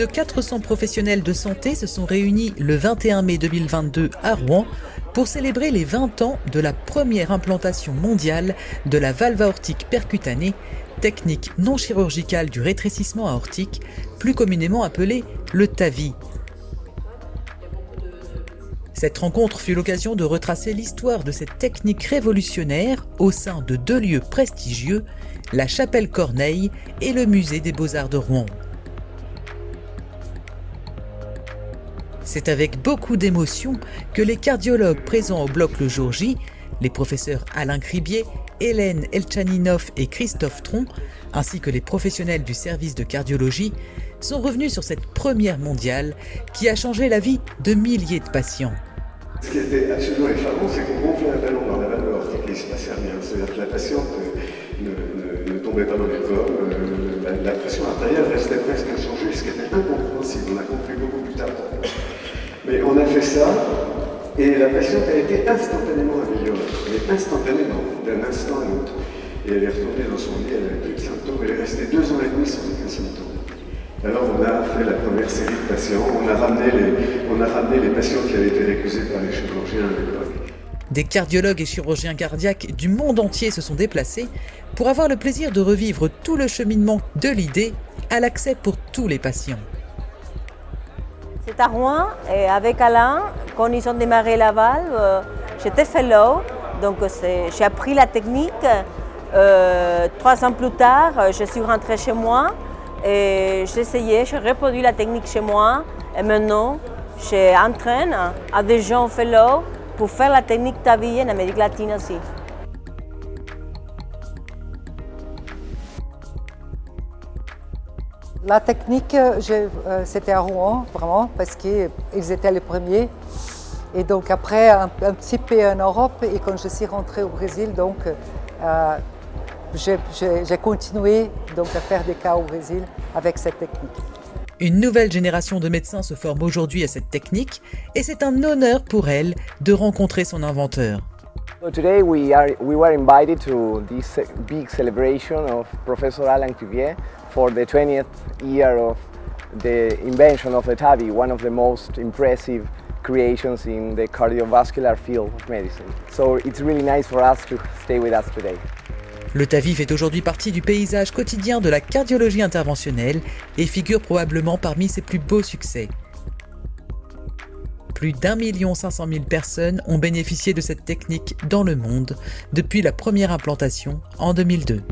de 400 professionnels de santé se sont réunis le 21 mai 2022 à Rouen pour célébrer les 20 ans de la première implantation mondiale de la valve aortique percutanée, technique non chirurgicale du rétrécissement aortique, plus communément appelée le TAVI. Cette rencontre fut l'occasion de retracer l'histoire de cette technique révolutionnaire au sein de deux lieux prestigieux, la Chapelle Corneille et le Musée des Beaux-Arts de Rouen. C'est avec beaucoup d'émotion que les cardiologues présents au bloc le jour J, les professeurs Alain Cribier, Hélène Elchaninov et Christophe Tron, ainsi que les professionnels du service de cardiologie, sont revenus sur cette première mondiale qui a changé la vie de milliers de patients. Ce qui était absolument effarant, c'est qu'on gonflait un ballon dans la aortique et il se passait rien. C'est-à-dire que la patiente ne, tombait pas dans les pommes, euh, la, pression artérielle restait presque inchangée, ce qui était incompréhensible. On a compris beaucoup plus tard. On fait ça, et la patiente a été instantanément améliorée, mais instantanément, d'un instant à l'autre. Et elle est retournée dans son lit, elle n'avait plus de symptômes, elle est restée deux ans et demi sans aucun symptôme. Alors on a fait la première série de patients, on a ramené les, on a ramené les patients qui avaient été récusés par les chirurgiens à l'époque. Des cardiologues et chirurgiens cardiaques du monde entier se sont déplacés pour avoir le plaisir de revivre tout le cheminement de l'idée à l'accès pour tous les patients. C'est à Rouen, et avec Alain, quand ils ont démarré la valve, euh, j'étais fellow, donc j'ai appris la technique. Euh, trois ans plus tard, euh, je suis rentrée chez moi et j'ai essayé, j'ai reproduit la technique chez moi et maintenant, j'entraîne à des gens fellow pour faire la technique TAVI en Amérique latine aussi. La technique, euh, c'était à Rouen, vraiment, parce qu'ils étaient les premiers. Et donc après, un, petit peu en Europe, et quand je suis rentrée au Brésil, donc euh, j'ai continué donc, à faire des cas au Brésil avec cette technique. Une nouvelle génération de médecins se forme aujourd'hui à cette technique et c'est un honneur pour elle de rencontrer son inventeur. today we, are, we were invited to this big celebration of Professor Alain Cuvier for the 20th year of the invention of the TAVI, one of the most impressive creations in the cardiovascular field of medicine. So it's really nice for us to stay with us today. Le TAVI fait aujourd'hui partie du paysage quotidien de la cardiologie interventionnelle et figure probablement parmi ses plus beaux succès. Plus d'un million cinq cent mille personnes ont bénéficié de cette technique dans le monde depuis la première implantation en 2002.